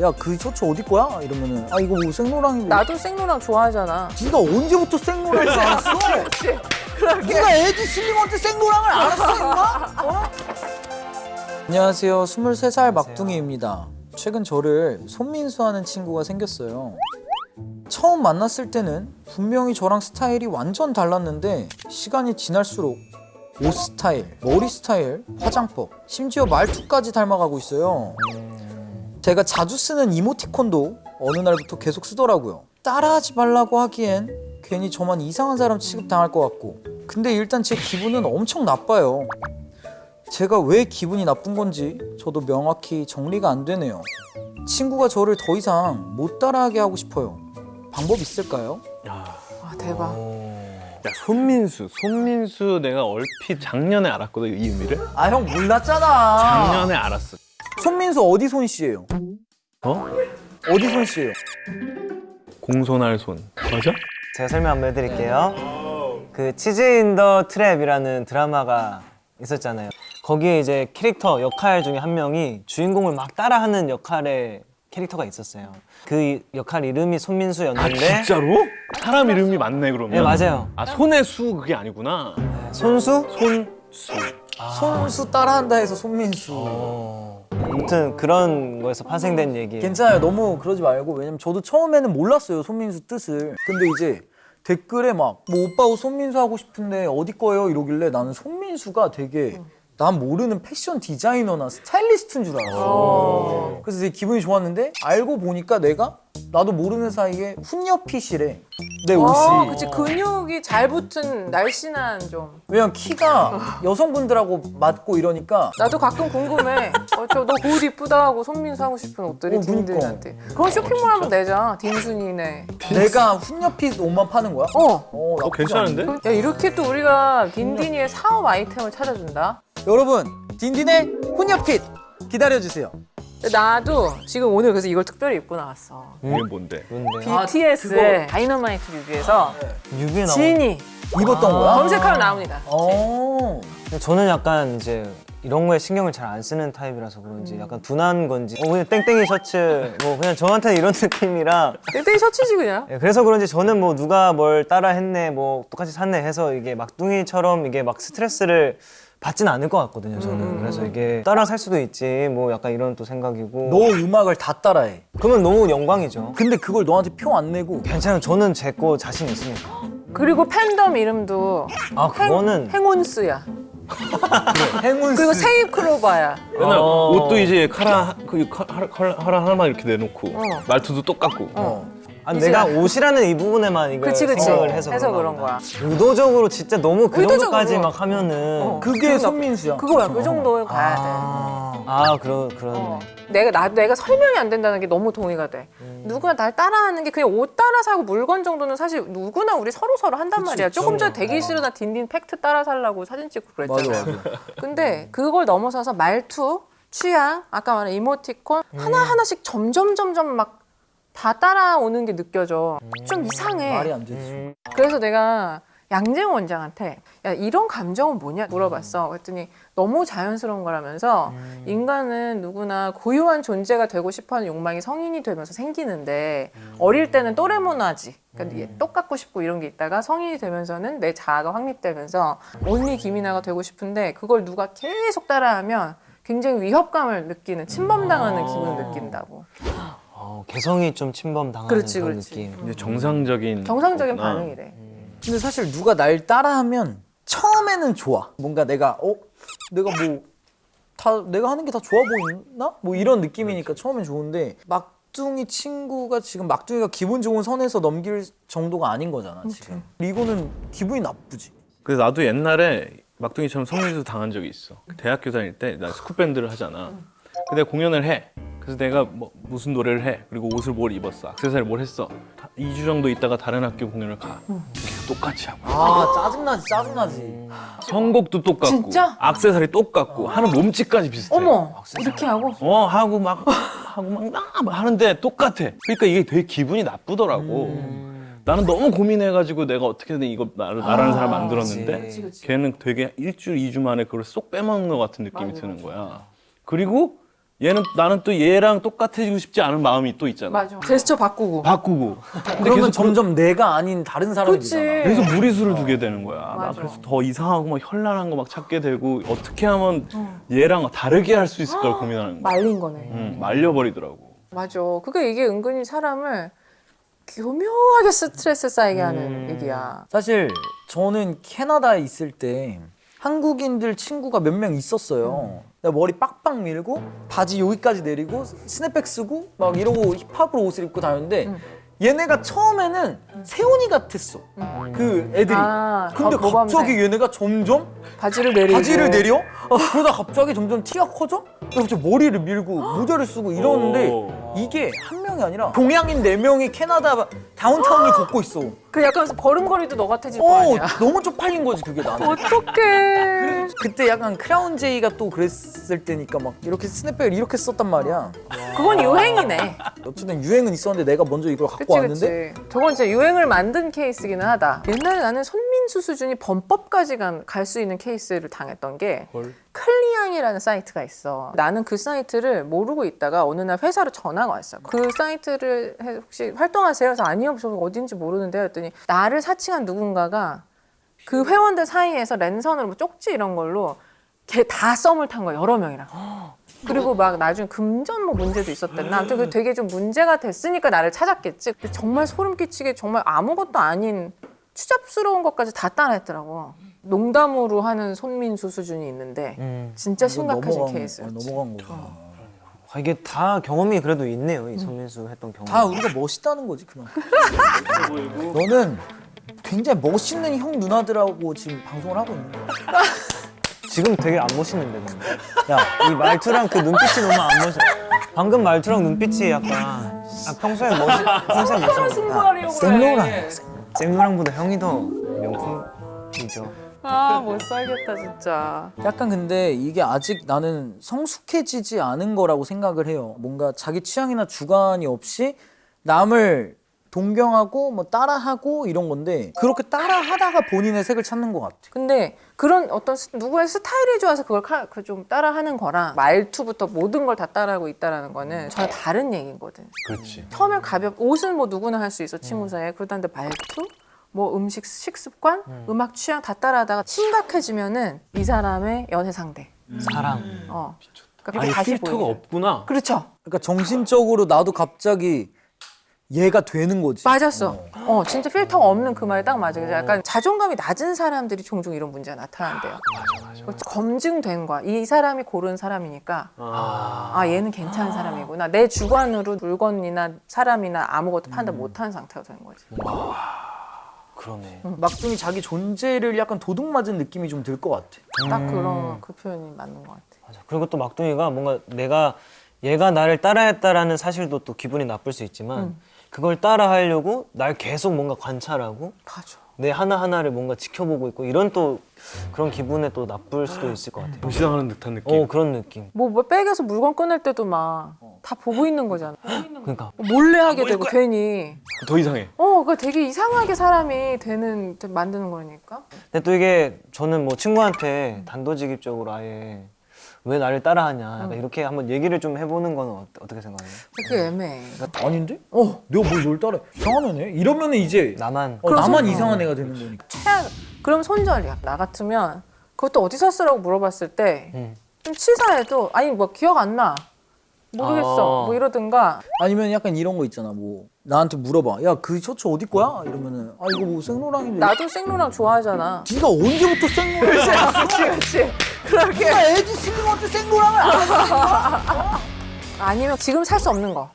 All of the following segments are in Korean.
야 그 셔츠 어디 거야? 이러면은 아 이거 뭐 생로랑이 나도 생로랑 좋아하잖아. 네가 언제부터 생로랑을 알았어? 네가 에디 슬링한테 생로랑을 알았어 임마? 어? 안녕하세요 23살 막둥이입니다 최근 저를 손민수 하는 친구가 생겼어요 처음 만났을 때는 분명히 저랑 스타일이 완전 달랐는데 시간이 지날수록 옷 스타일, 머리 스타일, 화장법, 심지어 말투까지 닮아가고 있어요. 제가 자주 쓰는 이모티콘도 어느 날부터 계속 쓰더라고요. 따라하지 말라고 하기엔 괜히 저만 이상한 사람 취급당할 것 같고. 근데 일단 제 기분은 엄청 나빠요. 제가 왜 기분이 나쁜 건지 저도 명확히 정리가 안 되네요. 친구가 저를 더 이상 못 따라하게 하고 싶어요. 방법 있을까요? 와 대박. 야 손민수, 손민수 내가 얼핏 작년에 알았거든 이 의미를. 아 형 몰랐잖아. 작년에 알았어. 손민수 어디 손 씨예요? 어? 어디 손 씨예요? 공손할 손. 맞아? 제가 설명 한번 해드릴게요. 그 치즈 인 더 트랩이라는 드라마가 있었잖아요. 거기에 이제 캐릭터 역할 중에 한 명이 주인공을 막 따라하는 역할의 캐릭터가 있었어요. 그 역할 이름이 아 손민수였는데 진짜로? 사람 이름이 맞네 그러면. 네 맞아요. 아 손의 수 그게 아니구나. 손수? 손수. 손수 따라한다 해서 손민수. 아무튼 그런 거에서 파생된 얘기예요. 괜찮아요. 너무 그러지 말고 왜냐면 저도 처음에는 몰랐어요 손민수 뜻을. 근데 이제 댓글에 막 뭐 오빠 옷 손민수 하고 싶은데 어디 거예요 이러길래 나는 손민수가 되게 난 모르는 패션 디자이너나 스타일리스트인 줄 알았어. 그래서 되게 기분이 좋았는데 알고 보니까 내가 나도 모르는 사이에 훈녀핏이래 내 옷이. 어, 그치 근육이 잘 붙은 날씬한 좀. 왜냐면 키가 여성분들하고 맞고 이러니까 나도 가끔 궁금해. 어, 저너그옷 이쁘다 하고 손민수 하고 싶은 옷들이 어, 그러니까. 딘딘한테. 그건 쇼핑몰 하면 되자. 딘순이네. 내가 훈녀핏 옷만 파는 거야? 어. 어, 어. 괜찮은데? 야 이렇게 또 우리가 딘딘이의 사업 아이템을 찾아준다. 여러분 딘딘의 훈녀핏 기다려주세요. 나도 지금 오늘 그래서 이걸 특별히 입고 나왔어. 이게 뭔데? 뭔데? 아, BTS의 다이너마이트 뮤비에서 뮤비에 나온 진이 입었던 거야? 검색하면 나옵니다. 어. 저는 약간 이제 이런 거에 신경을 잘 안 쓰는 타입이라서 그런지 약간 둔한 건지 어 그냥 땡땡이 셔츠 뭐 그냥 저한테는 이런 느낌이라 땡땡이 셔츠지 그냥. 예, 그래서 그런지 저는 뭐 누가 뭘 따라 했네 뭐 똑같이 샀네 해서 이게 막둥이처럼 이게 막 스트레스를 받진 않을 것 같거든요 저는 그래서 이게 따라 살 수도 있지 뭐 약간 이런 또 생각이고 너 음악을 다 따라해. 그러면 너무 영광이죠 근데 그걸 너한테 표 안 내고 괜찮아요 저는 제 거 자신 있으니까 그리고 팬덤 이름도 아 그거는 행운스야. 행운 그리고 세입 클로바야. 맨날 어. 옷도 이제 카라 그 카- 하라 카라 하라 하나만 이렇게 내놓고 어. 말투도 똑같고. 어. 아, 내가 나- 옷이라는 이 부분에만 이걸 그치 그치. 생각을 해서, 해서 그런. 거야. 의도적으로 진짜 너무 그 의도적으로. 정도까지 막 하면은 어. 그게 기분 손민수야. 그거야. 그 정도에 가야 돼. 아, 아 그러 그러네 어. 내가 나 내가 설명이 안 된다는 게 너무 동의가 돼. 누구나 날 따라하는 게 그냥 옷 따라 사고 물건 정도는 사실 누구나 우리 서로 서로 한단 말이야. 조금 전에 대기실이나 딘딘 팩트 따라 살라고 사진 찍고 그랬잖아. 맞아 맞아. 근데 그걸 넘어서서 말투, 취향, 아까 말한 이모티콘 하나 하나씩 점점 점점 막 다 따라오는 게 느껴져. 좀 이상해. 말이 안 되지. 그래서 내가 양재영 원장한테 야 이런 감정은 뭐냐 물어봤어. 그랬더니 너무 자연스러운 거라면서 인간은 누구나 고유한 존재가 되고 싶어하는 욕망이 성인이 되면서 생기는데 어릴 때는 또래 문화지. 그러니까 얘 똑같고 싶고 이런 게 있다가 성인이 되면서는 내 자아가 확립되면서 온리 김이나가 되고 싶은데 그걸 누가 계속 따라하면 굉장히 위협감을 느끼는 침범당하는 기분을 느낀다고. 어, 개성이 좀 침범당하는 그렇지, 그런 그렇지. 느낌 이제 정상적인 정상적인 거구나. 반응이래. 근데 사실 누가 날 따라하면 처음에는 좋아. 뭔가 내가 어 내가 뭐 다 내가 하는 게 다 좋아 보이나? 뭐 이런 느낌이니까 처음엔 좋은데 막둥이 친구가 지금 막둥이가 기분 좋은 선에서 넘길 정도가 아닌 거잖아 지금. 이거는 기분이 나쁘지. 그래서 나도 옛날에 막둥이처럼 손민수 당한 적이 있어. 대학교 다닐 때 나 스쿨 밴드를 하잖아. 근데 공연을 해. 그래서 내가 뭐 무슨 노래를 해. 그리고 옷을 뭘 입었어. 액세서리 뭘 했어. 2주 정도 있다가 다른 학교 공연을 가. 똑같이 하고. 아 짜증나지 짜증나지. 선곡도 똑같고. 진짜? 액세서리 똑같고. 하는 몸짓까지 비슷해. 어머 이렇게 하고 어 하고 막 하고 막나 막 하는데 똑같아. 그러니까 이게 되게 기분이 나쁘더라고. 나는 너무 고민해가지고 내가 어떻게든 이거 나를 나라는 사람 만들었는데 그치, 걔는 되게 일주일 이주 만에 그걸 쏙 빼먹는 것 같은 느낌이 드는 거야. 그리고 얘는 나는 또 얘랑 똑같아지고 싶지 않은 마음이 또 있잖아. 맞아. 제스처 바꾸고. 바꾸고. 그러면 점점 내가 아닌 다른 사람이 그치. 되잖아. 그래서 무리수를 두게 되는 거야. 나 맞아. 그래서 더 이상하고 막 현란한 거 막 찾게 되고 어떻게 하면 얘랑 다르게 할 수 있을까 고민하는 거야. 말린 거네. 음, 말려버리더라고. 맞아. 그게 이게 은근히 사람을 교묘하게 스트레스 쌓이게 하는 음. 얘기야. 사실 저는 캐나다에 있을 때 한국인들 친구가 몇 명 있었어요. 내가 머리 빡빡 밀고 바지 여기까지 내리고 스냅백 쓰고 막 이러고 힙합으로 옷을 입고 다녔는데 얘네가 처음에는 세훈이 같았어. 그 애들이. 아, 근데 거- 모범생. 갑자기 얘네가 점점 바지를 내리고. 바지를 내려? 그러다 갑자기 점점 티가 커져? 갑자기 머리를 밀고 모자를 쓰고 이러는데 오. 이게 한 명이 아니라 동양인 네 명이 캐나다 다운타운을 걷고 있어. 그 약간 걸음걸이도 너 같아질 거 어, 아니야. 너무 쪽팔린 거지 그게 나는. 어떡해. 그때 약간 크라운 제이가 또 그랬을 때니까 막 이렇게 스냅백을 이렇게 썼단 말이야. 그건 유행이네. 어쨌든 유행은 있었는데 내가 먼저 이걸 갖고 그치 왔는데 그치. 저건 진짜 유행을 만든 케이스기는 하다. 옛날에 나는 손민수 수준이 범법까지 갈 수 있는 케이스를 당했던 게 헐. 클리앙이라는 사이트가 있어. 나는 그 사이트를 모르고 있다가 어느 날 회사로 전화가 왔어. 그 사이트를 해- 혹시 활동하세요? 그래서 아니요, 저 어딘지 모르는데 했더니 나를 사칭한 누군가가 그 회원들 사이에서 랜선으로 뭐 쪽지 이런 걸로 걔 다 썸을 탄 거야 여러 명이랑. 그리고 막 나중에 금전 뭐 문제도 있었댔나. 아무튼 그 되게 좀 문제가 됐으니까 나를 찾았겠지. 근데 정말 소름 끼치게 정말 아무것도 아닌 추잡스러운 것까지 다 따라했더라고. 농담으로 하는 손민수 수준이 있는데 음. 진짜 이건 심각해진 넘어간- 케이스. 어, 넘어간 거구나. 아, 이게 다 경험이 그래도 있네요. 이 손민수 했던 경험. 다 우리가 멋있다는 거지 그만. 너는 굉장히 멋있는 형 누나들하고 지금 방송을 하고 있는 거야. 지금 되게 안 멋있는데 근데. 야, 이 말투랑 그 눈빛이 너무 안 멋있어. 방금 말투랑 눈빛이 약간 아, 평소에 멋있 평소에 멋있어. 승부하려고 생로랑 그래. 생로랑보다 형이 더 명품이죠. 아, 못 살겠다, 진짜. 약간 근데 이게 아직 나는 성숙해지지 않은 거라고 생각을 해요. 뭔가 자기 취향이나 주관이 없이 남을 동경하고 뭐 따라하고 이런 건데 그렇게 따라하다가 본인의 색을 찾는 것 같아. 근데 그런 어떤 스- 누구의 스타일이 좋아서 그걸 카- 그 좀 따라하는 거랑 말투부터 모든 걸 다 따라하고 있다라는 거는 전혀 다른 얘기거든. 그렇지. 처음에 가볍 옷은 뭐 누구나 할 수 있어 친구 사이에 그러다는데 말투 뭐 음식 식습관 음. 악 취향 다 따라하다가 심각해지면은 이 사람의 연애 상대 사랑. 어 그러니까 아니 다시 필터가 보이게. 없구나. 그렇죠 그러니까 정신적으로 나도 갑자기 얘가 되는 거지. 맞았어. 어. 진짜 필터가 없는 그 말이 딱 맞아. 그래서 약간 자존감이 낮은 사람들이 종종 이런 문제가 나타난대요. 그거 검증된 거야. 이 사람이 고른 사람이니까 아. 아 얘는 괜찮은 사람이구나. 내 주관으로 물건이나 사람이나 아무것도 판단 못하는 상태가 되는 거지. 그러네. 막둥이 자기 존재를 약간 도둑맞은 느낌이 좀 들 것 같아. 딱 그런 그 표현이 맞는 것 같아. 맞아. 그리고 또 막둥이가 뭔가 내가 얘가 나를 따라했다라는 사실도 또 기분이 나쁠 수 있지만 그걸 따라 하려고 날 계속 뭔가 관찰하고 맞아 내 하나하나를 뭔가 지켜보고 있고 이런 또 그런 기분에 또 나쁠 수도 있을 것 같아요. 무시당하는 듯한 느낌. 어 그런 느낌. 뭐, 뭐 백에서 물건 꺼낼 때도 막 다 보고 있는 거잖아. 그러니까 몰래 하게 되고 괜히. 더 이상해. 어, 그 되게 이상하게 사람이 되는 만드는 거니까. 근데 또 이게 저는 뭐 친구한테 단도직입적으로 아예 왜 나를 따라하냐 약간 이렇게 한번 얘기를 좀 해보는 건 어, 어떻게 생각해요? 그게 애매해. 아닌데? 어, 내가 뭘 널 따라? 이상한 애네? 이러면은 이제 나만 어, 그럼 나만 손- 이상한 애가 되는 거니까. 최악. 그럼 손절이야. 나 같으면 그것도 어디서 쓰라고 물어봤을 때좀 음. 치사해도 아니 뭐 기억 안 나. 모르겠어. 아. 뭐 이러든가. 아니면 약간 이런 거 있잖아. 뭐 나한테 물어봐. 야, 그 셔츠 어디 거야? 이러면은 아 이거 뭐 생로랑인데. 나도 생로랑 좋아하잖아. 네가 언제부터 생로랑을 알았어? 그렇지. 그렇게. 네가 에디 슬리먼 생로랑을 알았어? 아니면 지금 살 수 없는 거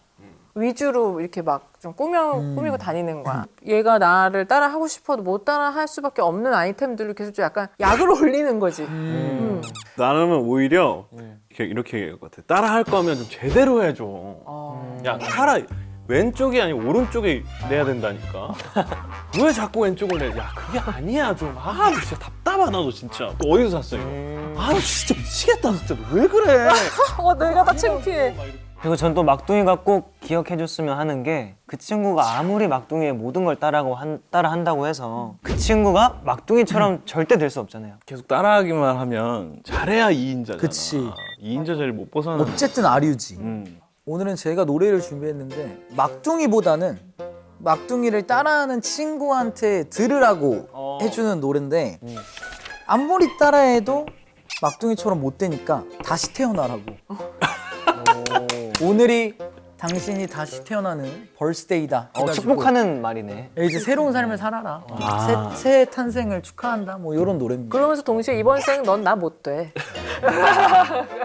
위주로 이렇게 막 좀 꾸며 꾸미고 다니는 거야. 얘가 나를 따라 하고 싶어도 못 따라 할 수밖에 없는 아이템들을 계속 좀 약간 약을 올리는 거지. 음. 나는 오히려 이렇게, 이렇게 얘기할 것 같아. 따라 할 거면 좀 제대로 해줘. 어. 야, 차라 왼쪽이 아니고 오른쪽에 내야 된다니까. 왜 자꾸 왼쪽을 내? 야, 그게 아니야 좀. 아, 나 진짜 답답하다 너 진짜. 또 어디서 샀어 이거? 아, 나 진짜 미치겠다 진짜. 너왜 그래? 어, 내가 다 창피해. 그리고 전 또 막둥이가 꼭 기억해줬으면 하는 게 그 친구가 아무리 막둥이의 모든 걸 따라고 한, 따라 한다고 해서 그 친구가 막둥이처럼 절대 될 수 없잖아요. 계속 따라하기만 하면 잘해야 2인자잖아. 그치. 2인자 자리를 못 벗어나. 어쨌든 아류지. 음. 오늘은 제가 노래를 준비했는데 막둥이보다는 막둥이를 따라하는 친구한테 들으라고 어. 해주는 노래인데 아무리 따라해도 막둥이처럼 못 되니까 다시 태어나라고. 오늘이 당신이 다시 태어나는 벌스데이다. 어, 축복하는 말이네. 이제 새로운 삶을 살아라. 아. 새, 새 탄생을 축하한다. 뭐 이런 노래입니다. 그러면서 동시에 이번 생 넌 나 못 돼.